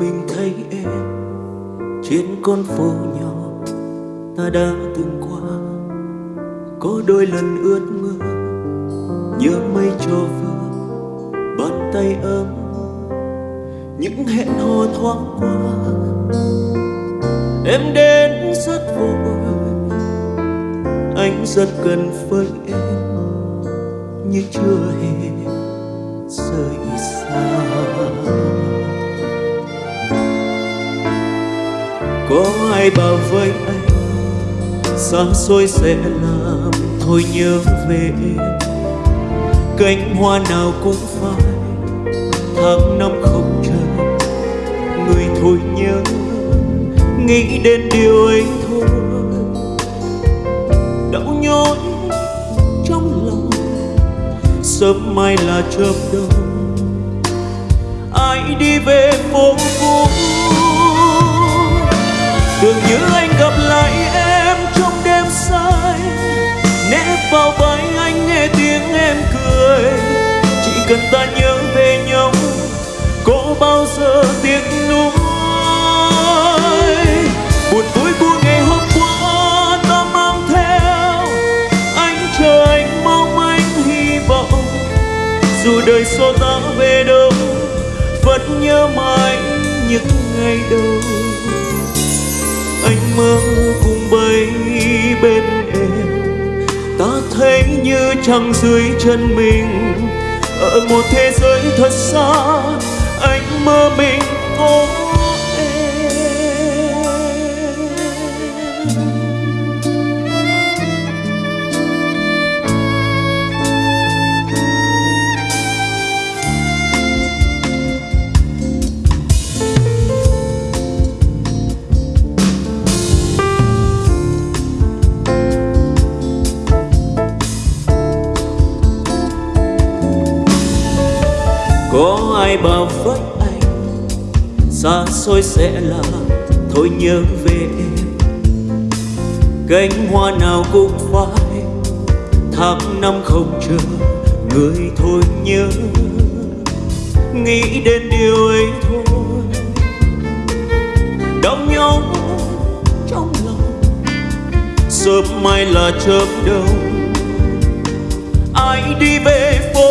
mình thấy em trên con phố nhỏ ta đã từng qua. Có đôi lần ướt mưa nhớ mây cho vừa bàn tay ấm, những hẹn hò thoáng qua. Em đến rất vội anh rất gần với em như chưa hề rời xa. Có ai bảo với anh, xa xôi sẽ làm thôi nhớ về. Em cánh hoa nào cũng phai, tháng năm không chờ người thôi nhớ, nghĩ đến điều ấy thôi. Đau nhói trong lòng, sớm mai là chớp đông. Ai đi về phố cũ? Tưởng như anh gặp lại em trong đêm say. Nép vào vai anh nghe tiếng em cười. Chỉ cần ta nhớ về nhau, có bao giờ tiếc nuối? Buồn vui của ngày hôm qua ta mang theo. Anh chờ anh, mong anh hy vọng. Dù đời xô ta về đâu, vẫn nhớ mãi những ngày đầu anh mơ cùng bay bên em ta thấy như trăng dưới chân mình, ở một thế giới thật xa, anh mơ mình ôm. Có ai bảo với anh, xa xôi sẽ là thôi nhớ về em. Cánh hoa nào cũng phai, tháng năm không chờ người thôi nhớ. Nghĩ đến điều ấy thôi, đau nhau trong lòng. Sớm mai là chớp đông ai đi về phố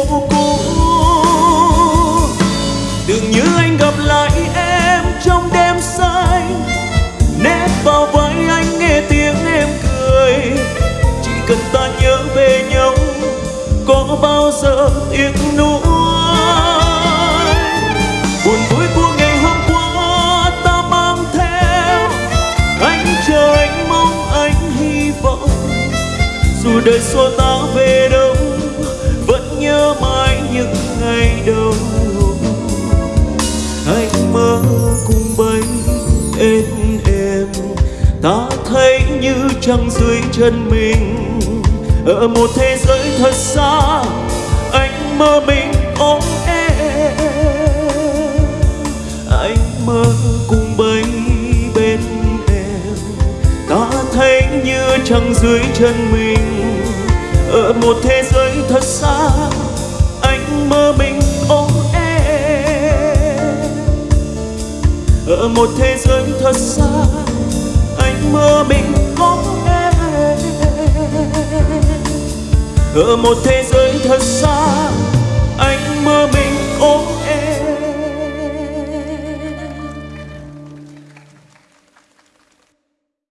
tưởng như anh gặp lại em trong đêm say nép vào vai anh nghe tiếng em cười. Chỉ cần ta nhớ về nhau, có bao giờ tiếc nuối? Buồn vui của ngày hôm qua ta mang theo, anh chờ anh mong anh hy vọng. Dù đời xua ta về đâu, vẫn nhớ mãi những ngày đầu. Trăng dưới chân mình. Ở một thế giới thật xa, anh mơ mình ôm em. Anh mơ cùng bay bên em. Ta thấy như trăng dưới chân mình. Ở một thế giới thật xa, anh mơ mình ôm em. Ở một thế giới thật xa ở một thế giới thật xa.